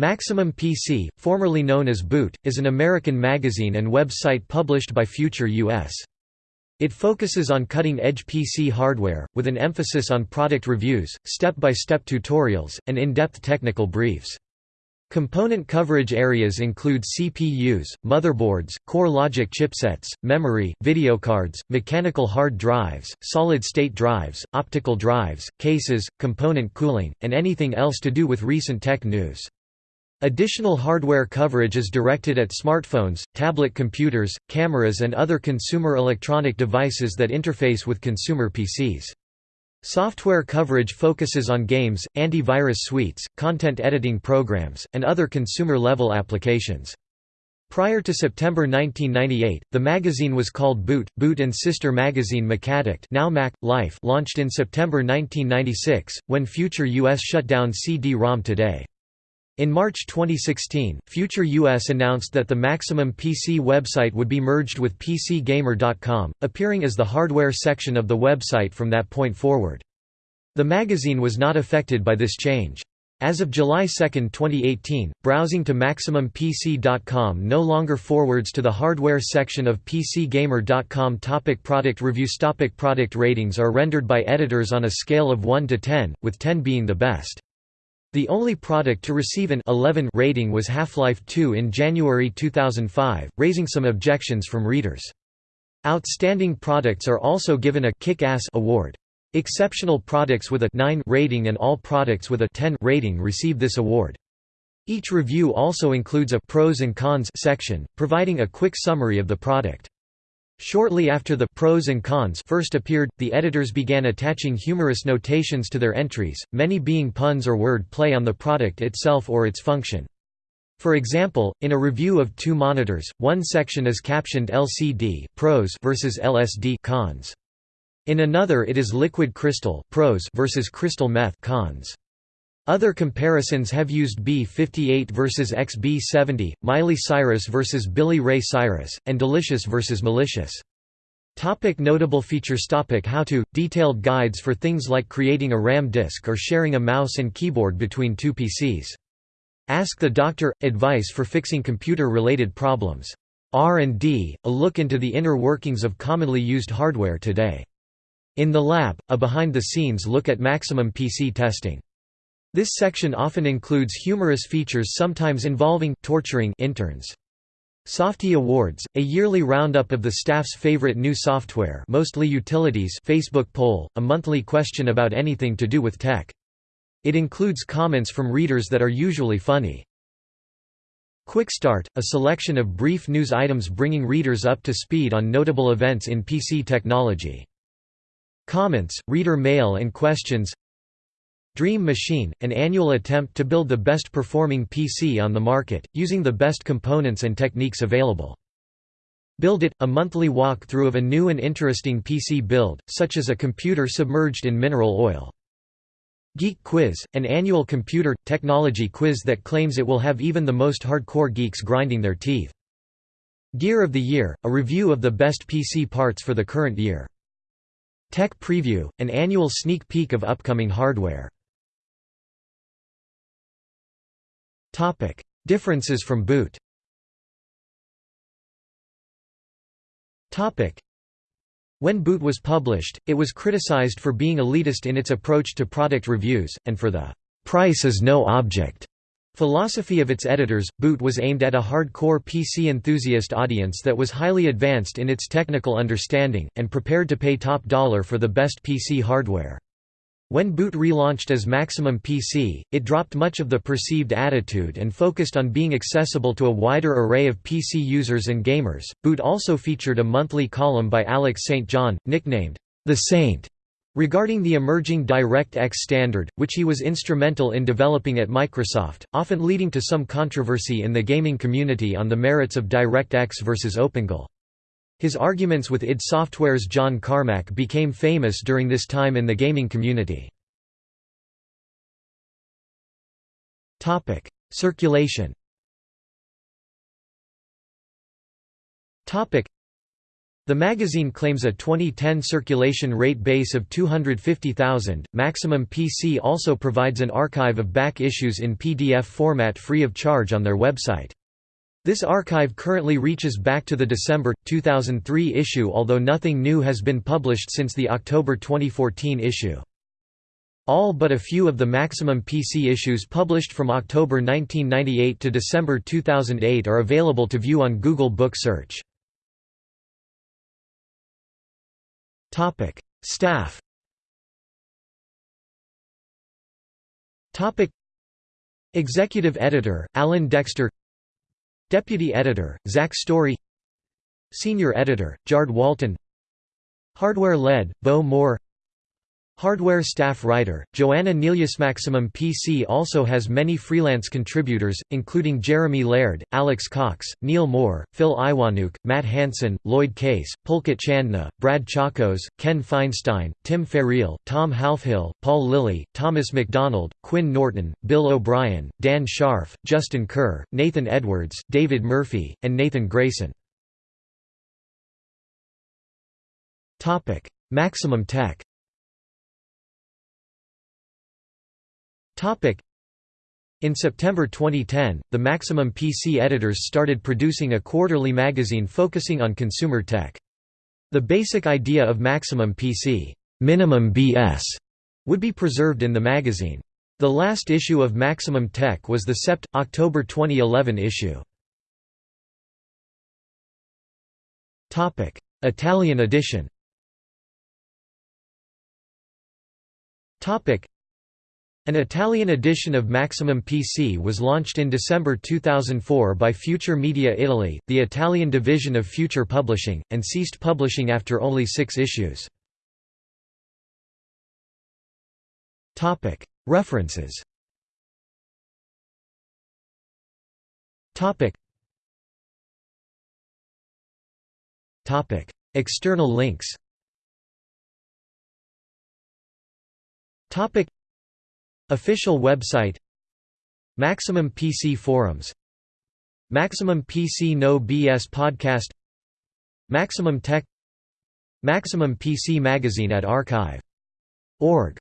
Maximum PC, formerly known as Boot, is an American magazine and website published by Future US. It focuses on cutting-edge PC hardware, with an emphasis on product reviews, step-by-step -step tutorials, and in-depth technical briefs. Component coverage areas include CPUs, motherboards, core logic chipsets, memory, video cards, mechanical hard drives, solid-state drives, optical drives, cases, component cooling, and anything else to do with recent tech news. Additional hardware coverage is directed at smartphones, tablet computers, cameras and other consumer electronic devices that interface with consumer PCs. Software coverage focuses on games, antivirus suites, content editing programs, and other consumer-level applications. Prior to September 1998, the magazine was called Boot. Boot and sister magazine Macaddict now Mac, Life launched in September 1996, when Future US shut down CD-ROM Today. In March 2016, Future US announced that the Maximum PC website would be merged with PCGamer.com, appearing as the hardware section of the website from that point forward. The magazine was not affected by this change. As of July 2, 2018, browsing to MaximumPC.com no longer forwards to the hardware section of PCGamer.com topic Product reviews topic Product ratings are rendered by editors on a scale of 1 to 10, with 10 being the best. The only product to receive an 11 rating was Half-Life 2 in January 2005, raising some objections from readers. Outstanding products are also given a Kick-Ass award. Exceptional products with a 9 rating and all products with a 10 rating receive this award. Each review also includes a pros and cons section, providing a quick summary of the product. Shortly after the pros and cons first appeared, the editors began attaching humorous notations to their entries, many being puns or word play on the product itself or its function. For example, in a review of two monitors, one section is captioned LCD pros versus LSD cons. In another it is liquid crystal pros versus crystal meth cons. Other comparisons have used B58 versus XB70, Miley Cyrus versus Billy Ray Cyrus, and Delicious versus Malicious. Topic notable features Topic How to – Detailed guides for things like creating a RAM disk or sharing a mouse and keyboard between two PCs. Ask the Doctor – Advice for fixing computer-related problems. R&D – A look into the inner workings of commonly used hardware today. In the Lab – A behind-the-scenes look at maximum PC testing. This section often includes humorous features sometimes involving torturing interns. Softie Awards, a yearly roundup of the staff's favorite new software mostly utilities Facebook poll, a monthly question about anything to do with tech. It includes comments from readers that are usually funny. Quick Start, a selection of brief news items bringing readers up to speed on notable events in PC technology. Comments, reader mail and questions Dream Machine, an annual attempt to build the best performing PC on the market, using the best components and techniques available. Build It, a monthly walkthrough of a new and interesting PC build, such as a computer submerged in mineral oil. Geek Quiz, an annual computer, technology quiz that claims it will have even the most hardcore geeks grinding their teeth. Gear of the Year, a review of the best PC parts for the current year. Tech Preview, an annual sneak peek of upcoming hardware. Differences from Boot When Boot was published, it was criticized for being elitist in its approach to product reviews, and for the «price is no object» philosophy of its editors. Boot was aimed at a hardcore PC enthusiast audience that was highly advanced in its technical understanding, and prepared to pay top dollar for the best PC hardware. When Boot relaunched as Maximum PC, it dropped much of the perceived attitude and focused on being accessible to a wider array of PC users and gamers. Boot also featured a monthly column by Alex St. John, nicknamed The Saint, regarding the emerging DirectX standard, which he was instrumental in developing at Microsoft, often leading to some controversy in the gaming community on the merits of DirectX versus OpenGL. His arguments with id Software's John Carmack became famous during this time in the gaming community. Circulation The magazine claims a 2010 circulation rate base of 250,000. Maximum PC also provides an archive of back issues in PDF format free of charge on their website. This archive currently reaches back to the December, 2003 issue although nothing new has been published since the October 2014 issue. All but a few of the Maximum PC issues published from October 1998 to December 2008 are available to view on Google Book Search. Staff. Executive Editor Alan Dexter. Deputy Editor Zak Storey. Senior Editor Jarred Walton. Hardware Lead Bo Moore. Hardware staff writer, Joanna Nelius Maximum PC also has many freelance contributors, including Jeremy Laird, Alex Cox, Neil Mohr, Phil Iwaniuk, Matt Hanson, Lloyd Case, Pulkit Chandna, Brad Chacos, Ken Feinstein, Tim Ferriel, Tom Halfhill, Paul Lilly, Thomas McDonald, Quinn Norton, Bill O'Brien, Dan Scharf, Justin Kerr, Nathan Edwards, David Murphy, and Nathan Grayson. Maximum Tech In September 2010, the Maximum PC editors started producing a quarterly magazine focusing on consumer tech. The basic idea of Maximum PC minimum BS would be preserved in the magazine. The last issue of Maximum Tech was the Sept. October 2011 issue. Italian edition an Italian edition of Maximum PC was launched in December 2004 by Future Media Italy, the Italian division of Future Publishing, and ceased publishing after only six issues. References External links Official website Maximum PC forums Maximum PC No BS podcast Maximum Tech Maximum PC magazine at archive.org